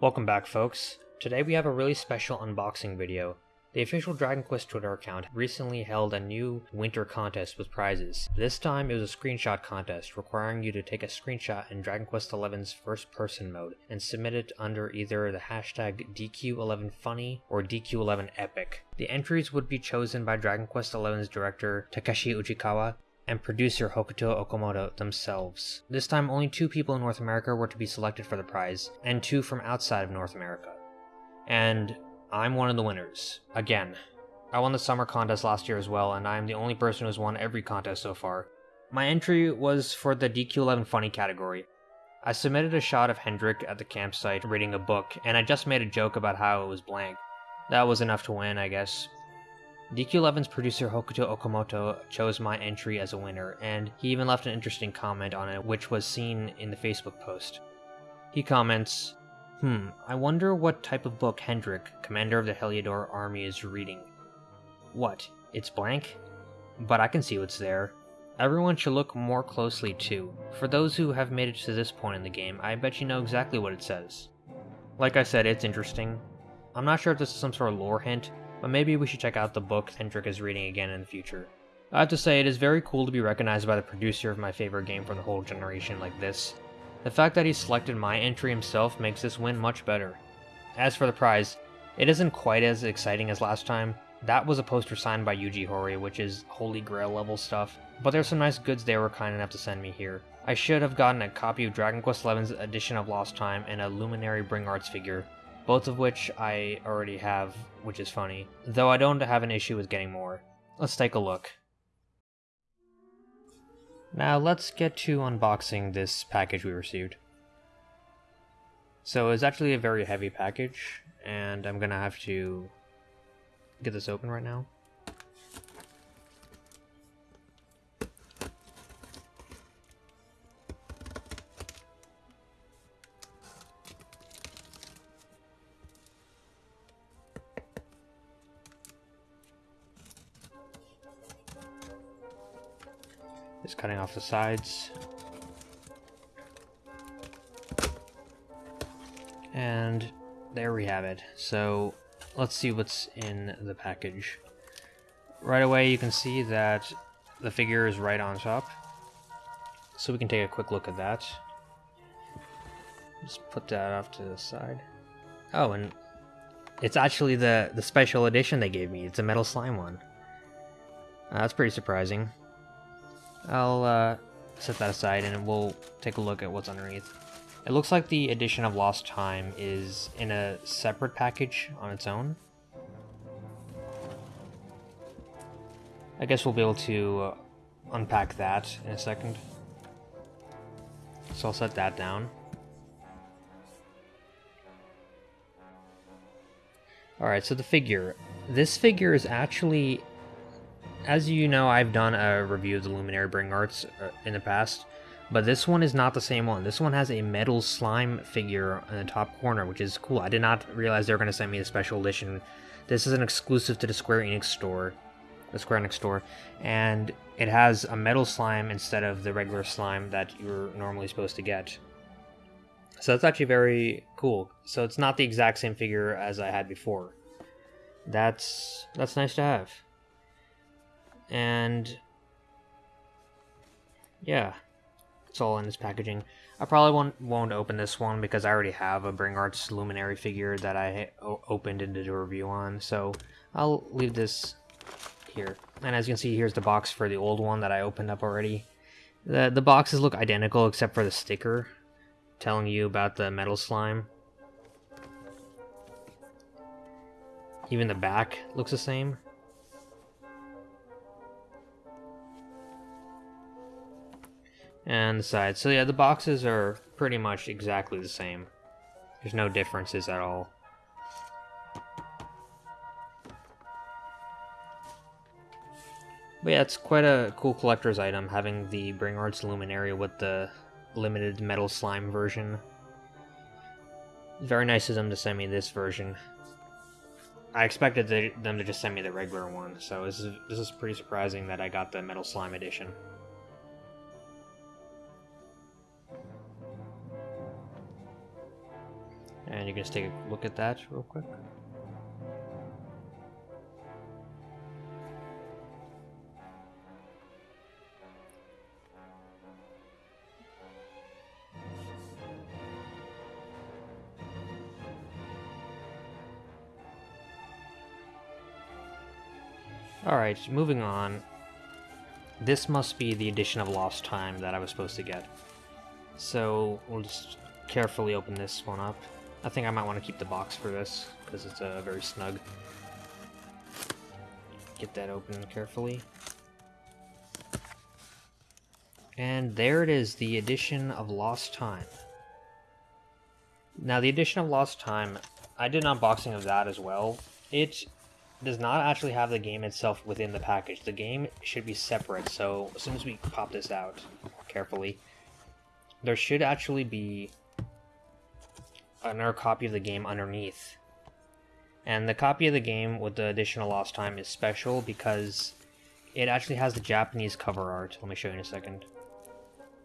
Welcome back folks. Today we have a really special unboxing video. The official Dragon Quest Twitter account recently held a new winter contest with prizes. This time it was a screenshot contest requiring you to take a screenshot in Dragon Quest XI's first person mode and submit it under either the hashtag DQ11funny or DQ11epic. The entries would be chosen by Dragon Quest XI's director Takeshi Uchikawa and producer Hokuto Okamoto themselves. This time only two people in North America were to be selected for the prize, and two from outside of North America. And I'm one of the winners. Again. I won the summer contest last year as well, and I am the only person who's won every contest so far. My entry was for the DQ11 Funny category. I submitted a shot of Hendrik at the campsite reading a book, and I just made a joke about how it was blank. That was enough to win, I guess. DQ11's producer Hokuto Okamoto chose my entry as a winner, and he even left an interesting comment on it, which was seen in the Facebook post. He comments, Hmm, I wonder what type of book Hendrik, commander of the Heliodor army, is reading. What? It's blank? But I can see what's there. Everyone should look more closely too. For those who have made it to this point in the game, I bet you know exactly what it says. Like I said, it's interesting. I'm not sure if this is some sort of lore hint, but maybe we should check out the book Hendrik is reading again in the future. I have to say, it is very cool to be recognized by the producer of my favorite game from the whole generation like this, the fact that he selected my entry himself makes this win much better. As for the prize, it isn't quite as exciting as last time. That was a poster signed by Yuji Horii, which is holy grail level stuff, but there's some nice goods they were kind enough to send me here. I should have gotten a copy of Dragon Quest XI's Edition of Lost Time and a Luminary Bring Arts figure, both of which I already have, which is funny, though I don't have an issue with getting more. Let's take a look. Now let's get to unboxing this package we received. So it's actually a very heavy package, and I'm gonna have to get this open right now. Just cutting off the sides. And there we have it. So let's see what's in the package. Right away you can see that the figure is right on top. So we can take a quick look at that. Just put that off to the side. Oh, and it's actually the, the special edition they gave me. It's a metal slime one. Uh, that's pretty surprising. I'll uh, set that aside and we'll take a look at what's underneath. It looks like the edition of Lost Time is in a separate package on its own. I guess we'll be able to uh, unpack that in a second. So I'll set that down. Alright, so the figure. This figure is actually as you know, I've done a review of the Luminary Bring Arts uh, in the past, but this one is not the same one. This one has a metal slime figure in the top corner, which is cool. I did not realize they were going to send me a special edition. This is an exclusive to the Square Enix store, the Square Enix store, and it has a metal slime instead of the regular slime that you're normally supposed to get. So that's actually very cool. So it's not the exact same figure as I had before. That's that's nice to have and yeah, it's all in this packaging. I probably won't, won't open this one because I already have a Bring Arts Luminary figure that I opened and did a review on, so I'll leave this here. And as you can see, here's the box for the old one that I opened up already. The, the boxes look identical except for the sticker telling you about the metal slime. Even the back looks the same. And the sides. So yeah, the boxes are pretty much exactly the same. There's no differences at all. But yeah, it's quite a cool collector's item, having the Bring Arts Luminary with the limited metal slime version. Very nice of them to send me this version. I expected them to just send me the regular one, so this is, this is pretty surprising that I got the metal slime edition. And you can just take a look at that real quick. Alright, moving on. This must be the edition of Lost Time that I was supposed to get. So, we'll just carefully open this one up. I think I might want to keep the box for this, because it's uh, very snug. Get that open carefully. And there it is, the edition of Lost Time. Now, the edition of Lost Time, I did an unboxing of that as well. It does not actually have the game itself within the package. The game should be separate, so as soon as we pop this out carefully, there should actually be another copy of the game underneath. And the copy of the game with the edition of Lost Time is special because it actually has the Japanese cover art, let me show you in a second,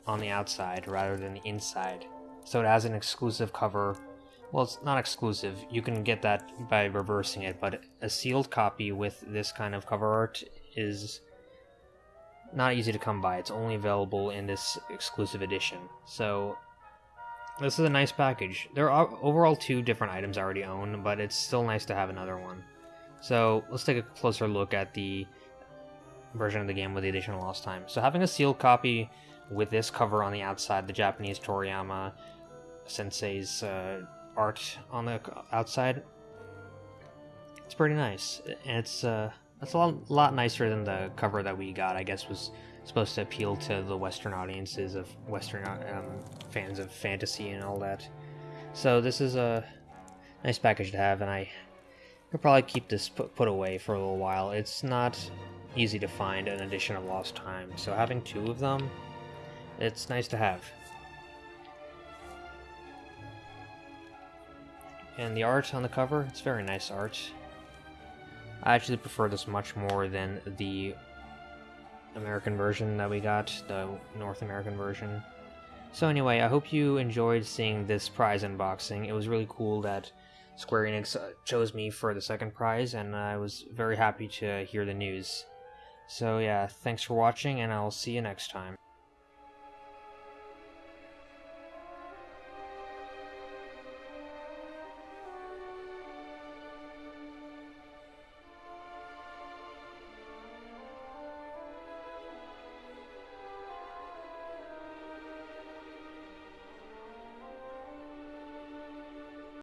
on the outside rather than the inside. So it has an exclusive cover well, it's not exclusive. You can get that by reversing it, but a sealed copy with this kind of cover art is not easy to come by. It's only available in this exclusive edition. So this is a nice package. There are overall two different items I already own, but it's still nice to have another one. So let's take a closer look at the version of the game with the edition of Lost Time. So having a sealed copy with this cover on the outside, the Japanese Toriyama Sensei's uh, art on the outside. It's pretty nice. And it's uh, it's a lot, lot nicer than the cover that we got. I guess was supposed to appeal to the Western audiences of Western um, fans of fantasy and all that. So this is a nice package to have, and I could probably keep this put, put away for a little while. It's not easy to find an edition of Lost Time, so having two of them, it's nice to have. And the art on the cover, it's very nice art. I actually prefer this much more than the American version that we got, the North American version. So anyway, I hope you enjoyed seeing this prize unboxing. It was really cool that Square Enix uh, chose me for the second prize, and I was very happy to hear the news. So yeah, thanks for watching, and I'll see you next time.